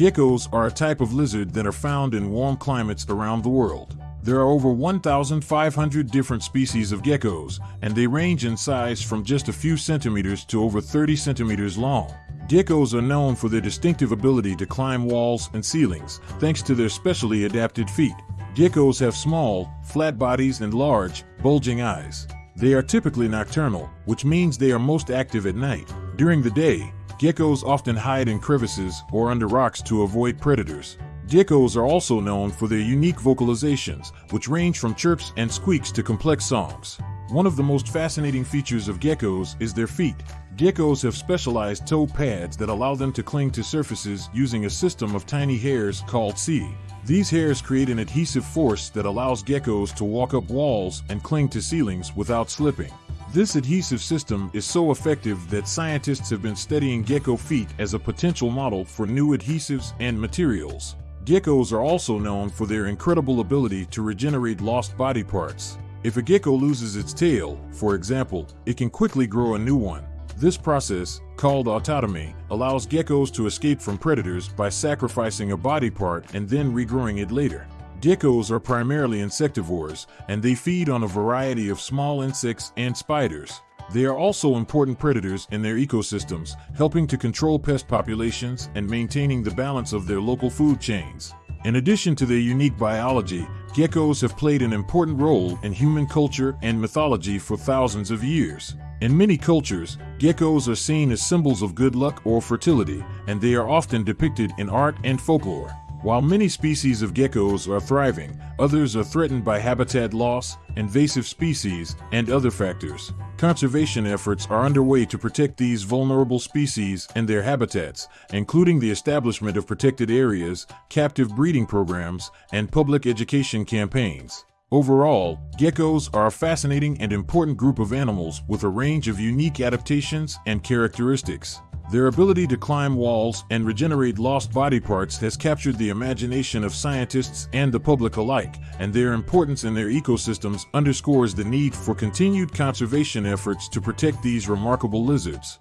Geckos are a type of lizard that are found in warm climates around the world. There are over 1,500 different species of geckos, and they range in size from just a few centimeters to over 30 centimeters long. Geckos are known for their distinctive ability to climb walls and ceilings, thanks to their specially adapted feet. Geckos have small, flat bodies and large, bulging eyes. They are typically nocturnal, which means they are most active at night. During the day, Geckos often hide in crevices or under rocks to avoid predators. Geckos are also known for their unique vocalizations, which range from chirps and squeaks to complex songs. One of the most fascinating features of geckos is their feet. Geckos have specialized toe pads that allow them to cling to surfaces using a system of tiny hairs called setae. These hairs create an adhesive force that allows geckos to walk up walls and cling to ceilings without slipping. This adhesive system is so effective that scientists have been studying gecko feet as a potential model for new adhesives and materials. Geckos are also known for their incredible ability to regenerate lost body parts. If a gecko loses its tail, for example, it can quickly grow a new one. This process, called autotomy, allows geckos to escape from predators by sacrificing a body part and then regrowing it later. Geckos are primarily insectivores, and they feed on a variety of small insects and spiders. They are also important predators in their ecosystems, helping to control pest populations and maintaining the balance of their local food chains. In addition to their unique biology, geckos have played an important role in human culture and mythology for thousands of years. In many cultures, geckos are seen as symbols of good luck or fertility, and they are often depicted in art and folklore. While many species of geckos are thriving, others are threatened by habitat loss, invasive species, and other factors. Conservation efforts are underway to protect these vulnerable species and their habitats, including the establishment of protected areas, captive breeding programs, and public education campaigns. Overall, geckos are a fascinating and important group of animals with a range of unique adaptations and characteristics. Their ability to climb walls and regenerate lost body parts has captured the imagination of scientists and the public alike, and their importance in their ecosystems underscores the need for continued conservation efforts to protect these remarkable lizards.